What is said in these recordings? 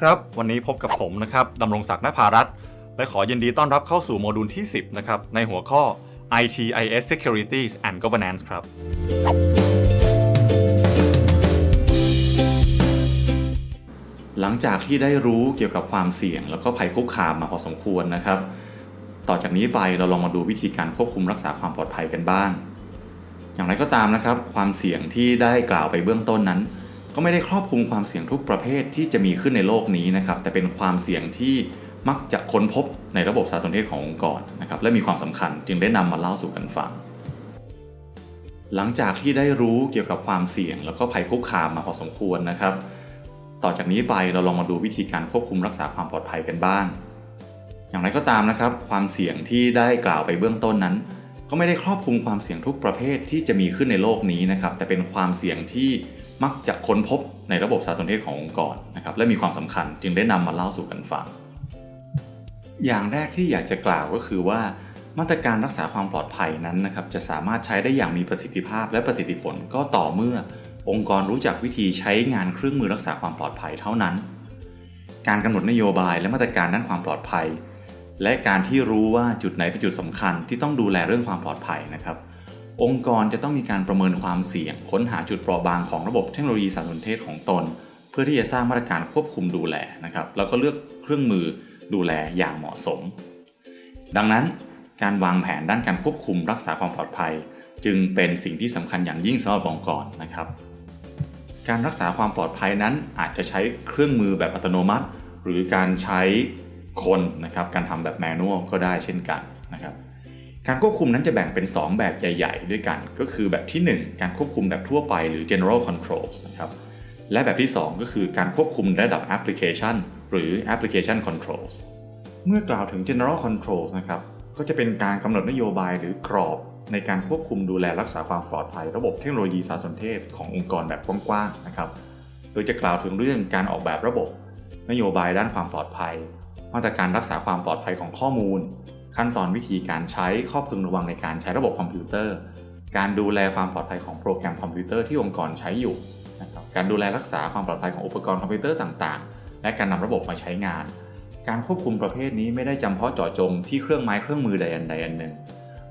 ครับ วันนี้พบกับผมนะครับดำรงศักดิ์นภารัตและขอยินดีต้อนรับเข้าสู่โมดูลที่ 10 นะครับ ในหัวข้อ ITIS Securities and Governance ครับ หลังจากที่ได้รู้เกี่ยวกับความเสี่ยง แล้วก็ภัยคุกคามมาพอสมควรนะครับ ต่อจากนี้ไปเราลองมาดูวิธีการควบคุมรักษาความปลอดภัยกันบ้าง อย่างไรก็ตามนะครับ ความเสี่ยงที่ได้กล่าวไปเบื้องต้นนั้น ก็ไม่ได้ครอบคลุมความเสี่ยงทุกประเภทที่จะมีขึ้นในโลกนี้นะครับแต่เป็นความเสี่ยงที่มักจะค้นพบในระบบสารสนเทศขององค์กรนะครับและมีความสำคัญจึงได้นำมาเล่าสู่กันฟัง หลังจากที่ได้รู้เกี่ยวกับความเสี่ยง แล้วก็ภัยคุกคามมาพอสมควรนะครับ ต่อจากนี้ไปเราลองมาดูวิธีการควบคุมรักษาความปลอดภัยกันบ้าง อย่างไรก็ตามนะครับ ความเสี่ยงที่ได้กล่าวไปเบื้องต้นนั้น ก็ไม่ได้ครอบคลุมความเสี่ยงทุกประเภทที่จะมีขึ้นในโลกนี้นะครับแต่เป็นความเสี่ยงที่ มักจะค้นพบในระบบสารสนเทศขององค์กรนะครับและมีความสำคัญจึงได้นำมาเล่าสู่กันฟัง อย่างแรกที่อยากจะกล่าวก็คือว่า มาตรการรักษาความปลอดภัยนั้นนะครับจะสามารถใช้ได้อย่างมีประสิทธิภาพและประสิทธิผลก็ต่อเมื่อ องค์กรรู้จักวิธีใช้งานเครื่องมือรักษาความปลอดภัยเท่านั้น การกำหนดนโยบายและมาตรการด้านความปลอดภัย และการที่รู้ว่าจุดไหนเป็นจุดสำคัญที่ต้องดูแลเรื่องความปลอดภัยนะครับ องค์กรจะต้องมีการประเมินความเสี่ยง ค้นหาจุดเปราะบางของระบบเทคโนโลยีสารสนเทศของตน เพื่อที่จะสร้างมาตรการควบคุมดูแลนะครับแล้วก็เลือกเครื่องมือดูแลอย่างเหมาะสม ดังนั้นการวางแผนด้านการควบคุมรักษาความปลอดภัย จึงเป็นสิ่งที่สำคัญอย่างยิ่งสำหรับองค์กรนะครับ การรักษาความปลอดภัยนั้นอาจจะใช้เครื่องมือแบบอัตโนมัติ หรือการใช้คนนะครับการทำแบบแมนนวลก็ได้เช่นกันนะครับ การควบคุมนั้นจะแบ่งเป็น 2 แบบใหญ่ ๆ ด้วยกัน ก็คือแบบที่ 1 การควบคุมแบบทั่วไปหรือ general controls นะครับและแบบที่ 2 ก็คือการควบคุมระดับ application หรือ application controls เมื่อกล่าวถึง general controls นะครับก็จะเป็นการกำหนดนโยบายหรือกรอบในการควบคุมดูแลรักษาความปลอดภัย ระบบเทคโนโลยีสารสนเทศขององค์กรแบบกว้างๆนะครับ โดยจะกล่าวถึงเรื่องการออกแบบระบบ นโยบายด้านความปลอดภัย มาตรการรักษาความปลอดภัยของข้อมูล ขั้นตอนวิธีการใช้ข้อพึงระวังในการใช้ระบบคอมพิวเตอร์ การดูแลความปลอดภัยของโปรแกรมคอมพิวเตอร์ที่องค์กรใช้อยู่นะครับการดูแลรักษาความปลอดภัยของอุปกรณ์คอมพิวเตอร์ต่างๆ และการนำระบบมาใช้งาน การควบคุมประเภทนี้ไม่ได้จำเพาะเจาะจงที่เครื่องไม้เครื่องมือใดอันใดอันหนึ่ง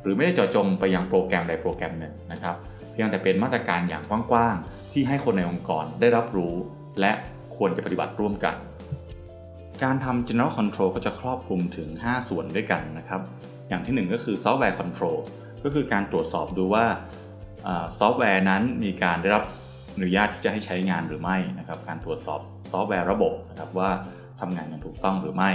หรือไม่ได้เจาะจงไปยังโปรแกรมใดโปรแกรมหนึ่งนะครับเพียงแต่เป็นมาตรการอย่างกว้างๆที่ให้คนในองค์กรได้รับรู้ และควรจะปฏิบัติร่วมกัน การทำ general control ก็จะครอบคลุมถึง 5 ส่วนด้วยกันนะครับ อย่างที่ 1 ก็คือ software control ก็คือการตรวจสอบดูว่าซอฟต์แวร์นั้นมีการได้รับอนุญาตที่จะให้ใช้งานหรือไม่นะครับ การตรวจสอบซอฟต์แวร์ระบบนะครับว่าทำงานอย่างถูกต้องหรือไม่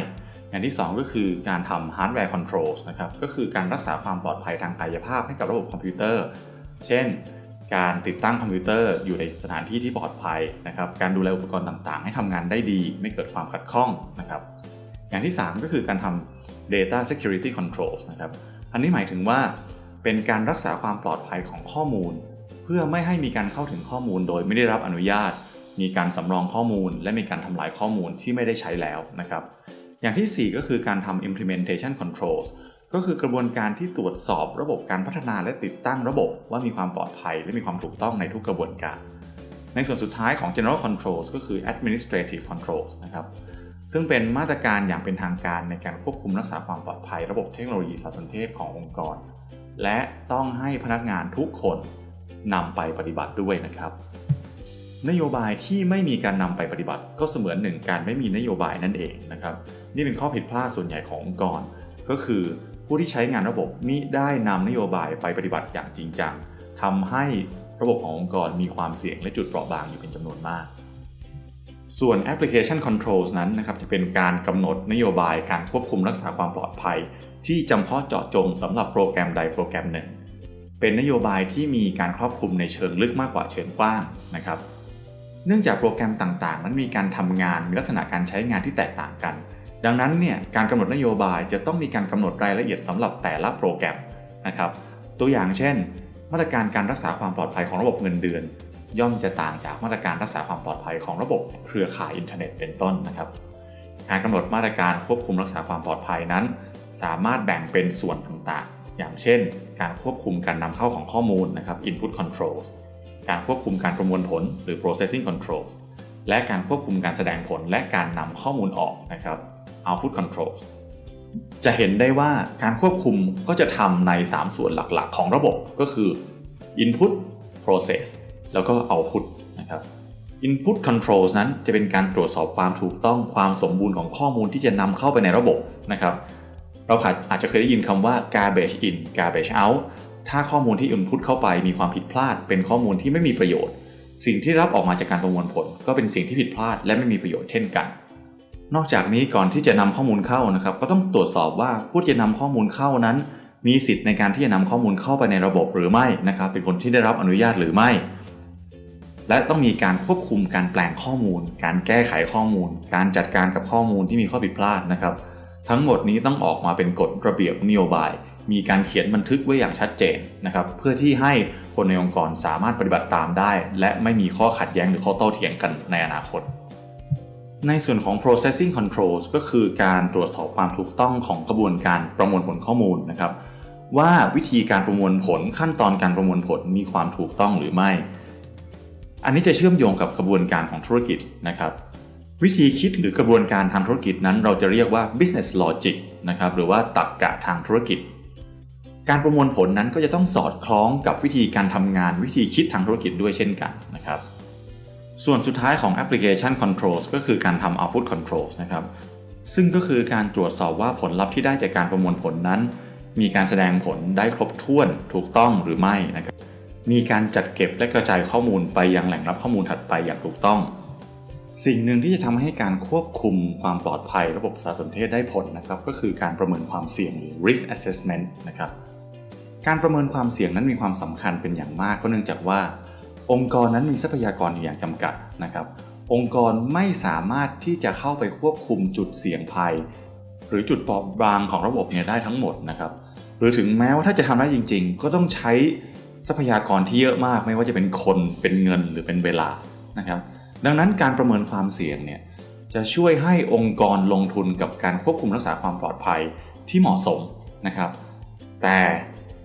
อย่างที่ 2 ก็คือการทำ hardware controls นะครับ ก็คือการรักษาความปลอดภัยทางกายภาพให้กับระบบคอมพิวเตอร์ เช่น การติดตั้งคอมพิวเตอร์อยู่ในสถานที่ที่ปลอดภัยนะครับ การดูแลอุปกรณ์ต่างๆ ให้ทำงานได้ดี ไม่เกิดความขัดข้องนะครับ อย่างที่ 3 ก็คือการทำ data security controls นะครับ อันนี้หมายถึงว่าเป็นการรักษาความปลอดภัยของข้อมูล เพื่อไม่ให้มีการเข้าถึงข้อมูลโดยไม่ได้รับอนุญาต มีการสำรองข้อมูล และมีการทำลายข้อมูลที่ไม่ได้ใช้แล้วนะครับ อย่างที่ 4 ก็คือการทำ implementation controls ก็คือกระบวนการที่ตรวจสอบระบบการพัฒนาและติดตั้งระบบว่ามีความปลอดภัยและมีความถูกต้องในทุกกระบวนการ ในส่วนสุดท้ายของ general controls ก็คือ administrative controls นะครับซึ่งเป็นมาตรการอย่างเป็นทางการในการควบคุมรักษาความปลอดภัย ระบบเทคโนโลยีสารสนเทศขององค์กร และต้องให้พนักงานทุกคนนำไปปฏิบัติด้วยนะครับ นโยบายที่ไม่มีการนำไปปฏิบัติ ก็เสมือนหนึ่งการไม่มีนโยบายนั่นเองนะครับ นี่เป็นข้อผิดพลาดส่วนใหญ่ขององค์กร ก็คือ ผู้ที่ใช้งานระบบมิได้นำนโยบายไปปฏิบัติอย่างจริงจังทำให้ระบบขององค์กรมีความเสี่ยงและจุดเปราะบางอยู่เป็นจำนวนมาก ส่วน application controls นั้นนะครับจะเป็นการกำหนดนโยบายการควบคุมรักษาความปลอดภัย ที่จำเพาะเจาะจงสำหรับโปรแกรมใดโปรแกรมหนึ่ง เป็นนโยบายที่มีการครอบคลุมในเชิงลึกมากกว่าเชิงกว้างนะครับ เนื่องจากโปรแกรมต่างๆนั้นมีการทำงานมีลักษณะการใช้งานที่แตกต่างกัน ดังนั้นเนี่ยการกำหนดนโยบายจะต้องมีการกำหนดรายละเอียดสำหรับแต่ละโปรแกรมนะครับตัวอย่างเช่น มาตรการการรักษาความปลอดภัยของระบบเงินเดือน ย่อมจะต่างจากมาตรการรักษาความปลอดภัยของระบบเครือข่ายอินเทอร์เน็ตเป็นต้นนะครับการกำหนดมาตรการควบคุมรักษาความปลอดภัยนั้น สามารถแบ่งเป็นส่วนต่างๆ อย่างเช่น การควบคุมการนำเข้าของข้อมูลนะครับ input controls การควบคุมการประมวลผลหรือ processing controls และการควบคุมการแสดงผลและการนำข้อมูลออกนะครับ output controls จะเห็นได้ว่าการควบคุมก็จะทำใน 3 ส่วนหลักๆ ของระบบก็คือ input process แล้วก็ output นะครับ input controls นั้นจะเป็นการตรวจสอบความถูกต้องความสมบูรณ์ของข้อมูลที่จะนำเข้าไปในระบบนะครับเราอาจจะเคยได้ยินคำว่า garbage in garbage out ถ้าข้อมูลที่ input เข้าไปมีความผิดพลาด เป็นข้อมูลที่ไม่มีประโยชน์ สิ่งที่รับออกมาจากการประมวลผล ก็เป็นสิ่งที่ผิดพลาดและไม่มีประโยชน์เช่นกัน นอกจากนี้ก่อนที่จะนำข้อมูลเข้านะครับ ก็ต้องตรวจสอบว่าผู้ที่จะนำข้อมูลเข้านั้น มีสิทธิ์ในการที่จะนำข้อมูลเข้าไปในระบบหรือไม่นะครับ เป็นคนที่ได้รับอนุญาตหรือไม่ และต้องมีการควบคุมการแปลงข้อมูล การแก้ไขข้อมูล การจัดการกับข้อมูลที่มีข้อผิดพลาดนะครับ ทั้งหมดนี้ต้องออกมาเป็นกฎระเบียบนโยบาย มีการเขียนบันทึกไว้อย่างชัดเจนนะครับ เพื่อที่ให้คนในองค์กรสามารถปฏิบัติตามได้ และไม่มีข้อขัดแย้งหรือข้อโต้เถียงกันในอนาคต ในส่วนของ processing controls ก็คือการตรวจสอบความถูกต้องของกระบวนการประมวลผลข้อมูลนะครับ ว่าวิธีการประมวลผลขั้นตอนการประมวลผลมีความถูกต้องหรือไม่ อันนี้จะเชื่อมโยงกับกระบวนการของธุรกิจนะครับ วิธีคิดหรือกระบวนการทางธุรกิจนั้น เราจะเรียกว่า business logic นะครับหรือว่าตรรกกะทางธุรกิจ การประมวลผลนั้นก็จะต้องสอดคล้องกับวิธีการทำงานวิธีคิดทางธุรกิจด้วยเช่นกันนะครับ ส่วนสุดท้ายของ application controls ก็คือการทำ output controls นะครับ ซึ่งก็คือการตรวจสอบว่าผลลัพธ์ที่ได้จากการประมวลผลนั้น มีการแสดงผลได้ครบถ้วนถูกต้องหรือไม่นะครับ มีการจัดเก็บและกระจายข้อมูลไปยังแหล่งรับข้อมูลถัดไปอย่างถูกต้อง สิ่งหนึ่งที่จะทำให้การควบคุมความปลอดภัยระบบสารสนเทศได้ผลนะครับ ก็คือการประเมินความเสี่ยงหรือ risk assessment นะครับ การประเมินความเสี่ยงนั้นมีความสำคัญเป็นอย่างมากก็เนื่องจากว่า องค์กรนั้นมีทรัพยากรอยู่อย่างจำกัดนะครับ องค์กรไม่สามารถที่จะเข้าไปควบคุมจุดเสี่ยงภัย หรือจุดเปราะบางของระบบเนี่ยได้ทั้งหมดนะครับ หรือถึงแม้ว่าถ้าจะทำได้จริง ๆ ก็ต้องใช้ทรัพยากรที่เยอะมาก ไม่ว่าจะเป็นคนเป็นเงินหรือเป็นเวลานะครับ ดังนั้นการประเมินความเสี่ยงเนี่ยจะช่วยให้องค์กรลงทุนกับการควบคุมรักษาความปลอดภัยที่เหมาะสมนะครับ แต่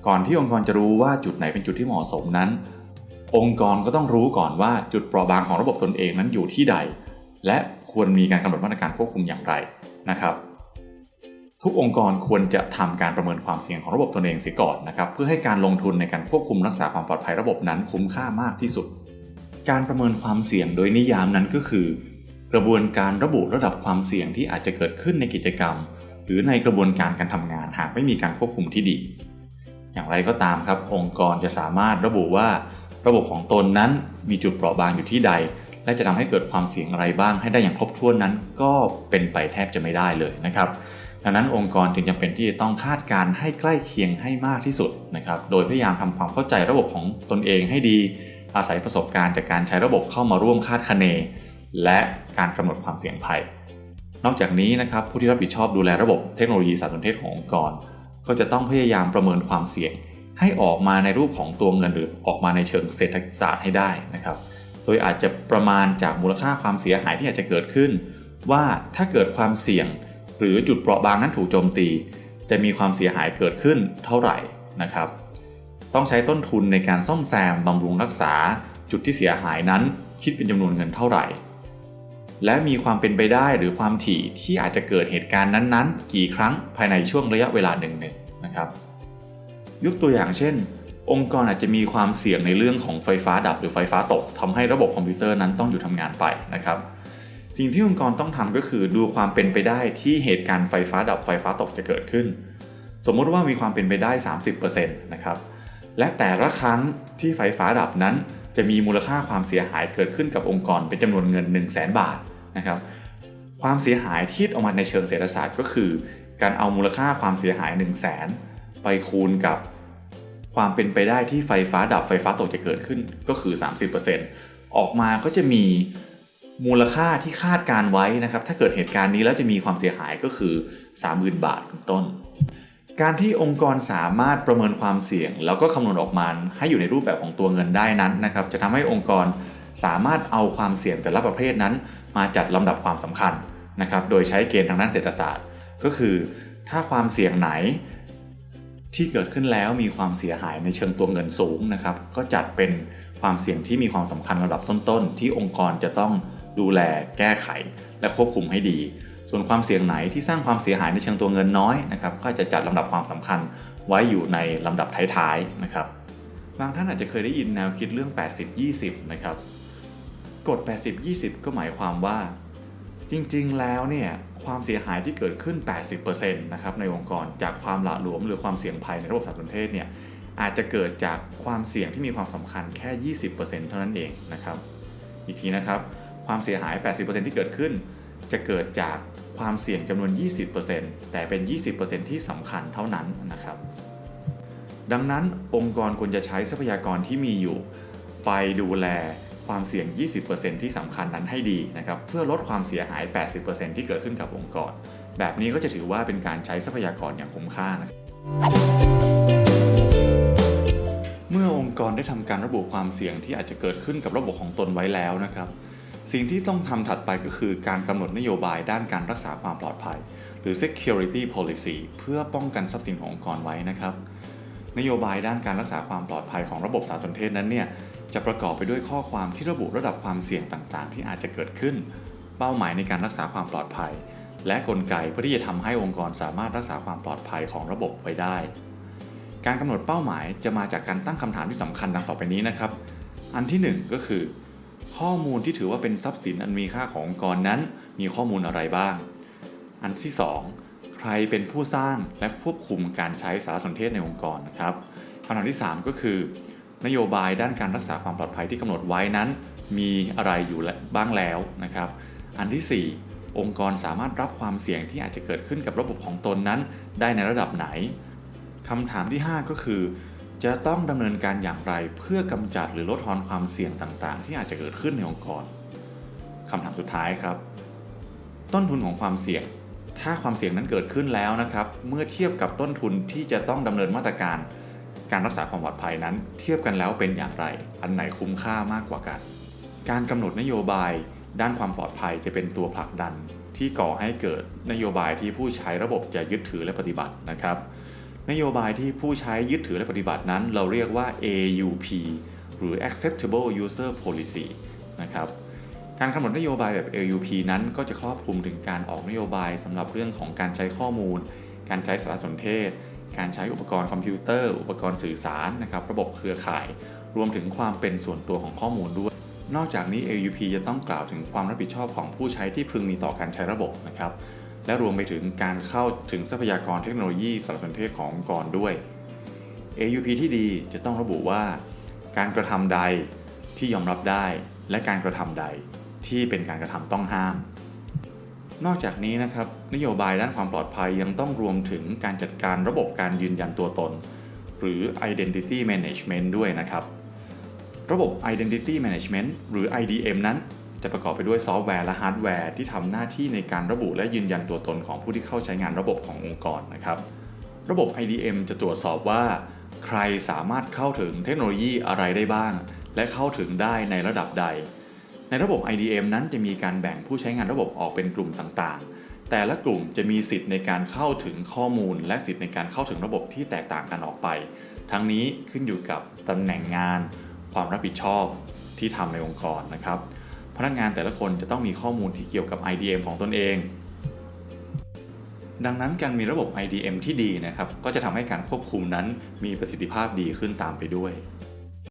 ก่อนที่องค์กรจะรู้ว่าจุดไหนเป็นจุดที่เหมาะสมนั้น องค์กรก็ต้องรู้ก่อนว่าจุดเปราะบางของระบบตนเองนั้นอยู่ที่ใด และควรมีการกำหนดมาตรการควบคุมอย่างไรนะครับ ทุกองค์กรควรจะทำการประเมินความเสี่ยงของระบบตนเองเสียก่อนนะครับ เพื่อให้การลงทุนในการควบคุมรักษาความปลอดภัยระบบนั้นคุ้มค่ามากที่สุด การประเมินความเสี่ยงโดยนิยามนั้นก็คือ กระบวนการระบุระดับความเสี่ยงที่อาจจะเกิดขึ้นในกิจกรรม หรือในกระบวนการการทำงานหากไม่มีการควบคุมที่ดี อย่างไรก็ตามครับ องค์กรจะสามารถระบุว่า ระบบของตนนั้นมีจุดเปราะบางอยู่ที่ใด และจะทำให้เกิดความเสี่ยงอะไรบ้าง ให้ได้อย่างครบถ้วนนั้น ก็เป็นไปแทบจะไม่ได้เลยนะครับดังนั้นองค์กรจึงจำเป็นที่จะต้องคาดการให้ใกล้เคียงให้มากที่สุดนะครับ โดยพยายามทำความเข้าใจระบบของตนเองให้ดี อาศัยประสบการณ์จากการใช้ระบบเข้ามาร่วมคาดคะเน และการกำหนดความเสี่ยงภัย นอกจากนี้นะครับผู้ที่รับผิดชอบดูแลระบบเทคโนโลยีสารสนเทศขององค์กร ก็จะต้องพยายามประเมินความเสี่ยง ให้ออกมาในรูปของตัวเงินหรือออกมาในเชิงเศรษฐศาสตร์ให้ได้นะครับ โดยอาจจะประมาณจากมูลค่าความเสียหายที่อาจจะเกิดขึ้น ว่าถ้าเกิดความเสี่ยง หรือจุดเปราะบางนั้นถูกโจมตี จะมีความเสียหายเกิดขึ้นเท่าไหร่นะครับ ต้องใช้ต้นทุนในการซ่อมแซมบำรุงรักษา จุดที่เสียหายนั้น คิดเป็นจำนวนเงินเท่าไหร่ และมีความเป็นไปได้หรือความถี่ที่อาจจะเกิดเหตุการณ์นั้นๆ กี่ครั้งภายในช่วงระยะเวลาหนึ่งๆนะครับ ยกตัวอย่างเช่น องค์กรอาจจะมีความเสี่ยงในเรื่องของไฟฟ้าดับหรือไฟฟ้าตกทำให้ระบบคอมพิวเตอร์นั้นต้องหยุดทำงานไปนะครับสิ่งที่องค์กรต้องทำก็คือดูความเป็นไปได้ที่เหตุการณ์ไฟฟ้าดับไฟฟ้าตกจะเกิดขึ้น สมมุติว่ามีความเป็นไปได้ 30%นะครับและแต่ละครั้งที่ไฟฟ้าดับนั้น จะมีมูลค่าความเสียหายเกิดขึ้นกับองค์กรเป็นจำนวนเงิน 1 0 0 0 0แบาทนะครับความเสียหายที่ออกมาในเชิงเศรษฐศาสตร์ก็คือ การเอามูลค่าความเสียหาย 1 0 0 0 0แไปคูณกับความเป็นไปได้ที่ไฟฟ้าดับไฟฟ้าตกจะเกิดขึ้นก็คือ 30%ออกมาก็จะมีมูลค่าที่คาดการไว้นะครับ ถ้าเกิดเหตุการณ์นี้แล้วจะมีความเสียหายก็คือ 30,000 บาทเป็นต้น การที่องค์กรสามารถประเมินความเสี่ยง แล้วก็คำนวณออกมาให้อยู่ในรูปแบบของตัวเงินได้นั้นนะครับ จะทำให้องค์กรสามารถเอาความเสี่ยงแต่ละประเภทนั้น มาจัดลำดับความสำคัญนะครับ โดยใช้เกณฑ์ทางด้านเศรษฐศาสตร์ ก็คือ ถ้าความเสี่ยงไหน ที่เกิดขึ้นแล้วมีความเสียหายในเชิงตัวเงินสูงนะครับ ก็จัดเป็นความเสี่ยงที่มีความสำคัญระดับต้นๆ ที่องค์กรจะต้องดูแลแก้ไข และควบคุมให้ดี ส่วนความเสี่ยงไหนที่สร้างความเสียหายในเชิงตัวเงินน้อยนะครับ ก็จะจัดลำดับความสำคัญไว้อยู่ในลำดับท้ายๆนะครับ บางท่านอาจจะเคยได้ยินแนวคิดเรื่อง 80-20 นะครับ กฎ 80-20 ก็หมายความว่า จริงๆ แล้วเนี่ยความเสียหายที่เกิดขึ้น 80%นะครับในองค์กรจากความหละหลวมหรือความเสี่ยงภัยในระบบสารสนเทศเนี่ยอาจจะเกิดจากความเสี่ยงที่มีความสำคัญแค่ 20%เท่านั้นเองนะครับ อีกทีนะครับความเสียหาย 80%ที่เกิดขึ้น จะเกิดจากความเสี่ยงจำนวน 20%แต่เป็น 20%ที่สำคัญเท่านั้นนะครับ ดังนั้นองค์กรควรจะใช้ทรัพยากรที่มีอยู่ ไปดูแล ความเสี่ยง 20%ที่สำคัญนั้นให้ดีนะครับเพื่อลดความเสียหาย 80%ที่เกิดขึ้นกับองค์กร แบบนี้ก็จะถือว่าเป็นการใช้ทรัพยากรอย่างคุ้มค่านะครับเมื่อองค์กรได้ทำการระบุความเสี่ยงที่อาจจะเกิดขึ้นกับระบบของตนไว้แล้วนะครับสิ่งที่ต้องทำถัดไปก็คือการกำหนดนโยบายด้านการรักษาความปลอดภัย หรือ security policy เพื่อป้องกันทรัพย์สินขององค์กรไว้นะครับ นโยบายด้านการรักษาความปลอดภัยของระบบสารสนเทศนั้นเนี่ย จะประกอบไปด้วยข้อความที่ระบุระดับความเสี่ยงต่างๆ ที่อาจจะเกิดขึ้น เป้าหมายในการรักษาความปลอดภัย และกลไกเพื่อที่จะทำให้องค์กรสามารถรักษาความปลอดภัยของระบบไว้ได้ การกำหนดเป้าหมายจะมาจากการตั้งคำถามที่สำคัญดังต่อไปนี้นะครับ อันที่ 1 ก็คือ ข้อมูลที่ถือว่าเป็นทรัพย์สินอันมีค่าขององค์กรนั้น มีข้อมูลอะไรบ้าง อันที่ 2 ใครเป็นผู้สร้างและควบคุมการใช้สารสนเทศในองค์กรนะครับคำถามที่ 3 ก็คือ นโยบายด้านการรักษาความปลอดภัยที่กำหนดไว้นั้น มีอะไรอยู่บ้างแล้วนะครับ อันที่ 4 องค์กรสามารถรับความเสี่ยงที่อาจจะเกิดขึ้นกับระบบของตนนั้นได้ในระดับไหนคำถามที่ 5 ก็คือ จะต้องดำเนินการอย่างไรเพื่อกำจัดหรือลดทอนความเสี่ยงต่างๆ ที่อาจจะเกิดขึ้นในองค์กรคำถามสุดท้ายครับ ต้นทุนของความเสี่ยงถ้าความเสี่ยงนั้นเกิดขึ้นแล้วนะครับ เมื่อเทียบกับต้นทุนที่จะต้องดำเนินมาตรการ การรักษาความปลอดภัยนั้นเทียบกันแล้วเป็นอย่างไร อันไหนคุ้มค่ามากกว่ากัน การกำหนดนโยบายด้านความปลอดภัยจะเป็นตัวผลักดัน ที่ก่อให้เกิดนโยบายที่ผู้ใช้ระบบจะยึดถือและปฏิบัตินะครับ นโยบายที่ผู้ใช้ยึดถือและปฏิบัตินั้น เราเรียกว่า AUP หรือ Acceptable User Policy นะครับการกำหนดนโยบายแบบ AUP นั้นก็จะครอบคลุมถึงการออกนโยบายสำหรับเรื่องของการใช้ข้อมูล การใช้สารสนเทศ การใช้อุปกรณ์คอมพิวเตอร์ อุปกรณ์สื่อสารนะครับ ระบบเครือข่าย รวมถึงความเป็นส่วนตัวของข้อมูลด้วย นอกจากนี้ AUP จะต้องกล่าวถึงความรับผิดชอบของผู้ใช้ที่พึงมีต่อการใช้ระบบนะครับและรวมไปถึงการเข้าถึงทรัพยากรเทคโนโลยีสารสนเทศขององค์กรด้วย AUP ที่ดีจะต้องระบุว่า การกระทำใดที่ยอมรับได้ และการกระทำใดที่เป็นการกระทำต้องห้าม นอกจากนี้นะครับนโยบายด้านความปลอดภัยยังต้องรวมถึงการจัดการระบบการยืนยันตัวตน หรือ Identity Management ด้วยนะครับ ระบบ Identity Management หรือ IDM นั้น จะประกอบไปด้วยซอฟต์แวร์และฮาร์ดแวร์ที่ทำหน้าที่ในการระบุและยืนยันตัวตนของผู้ที่เข้าใช้งานระบบขององค์กรนะครับ ระบบ IDM จะตรวจสอบว่า ใครสามารถเข้าถึงเทคโนโลยีอะไรได้บ้าง และเข้าถึงได้ในระดับใด ในระบบ IDM นั้นจะมีการแบ่งผู้ใช้งานระบบออกเป็นกลุ่มต่างๆ แต่ละกลุ่มจะมีสิทธิ์ในการเข้าถึงข้อมูล และสิทธิ์ในการเข้าถึงระบบที่แตกต่างกันออกไป ทั้งนี้ขึ้นอยู่กับตำแหน่งงาน ความรับผิดชอบที่ทำในองค์กรนะครับ พนักงานแต่ละคนจะต้องมีข้อมูลที่เกี่ยวกับ IDM ของตนเอง ดังนั้นการมีระบบ IDM ที่ดีนะครับ ก็จะทำให้การควบคุมนั้นมีประสิทธิภาพดีขึ้นตามไปด้วย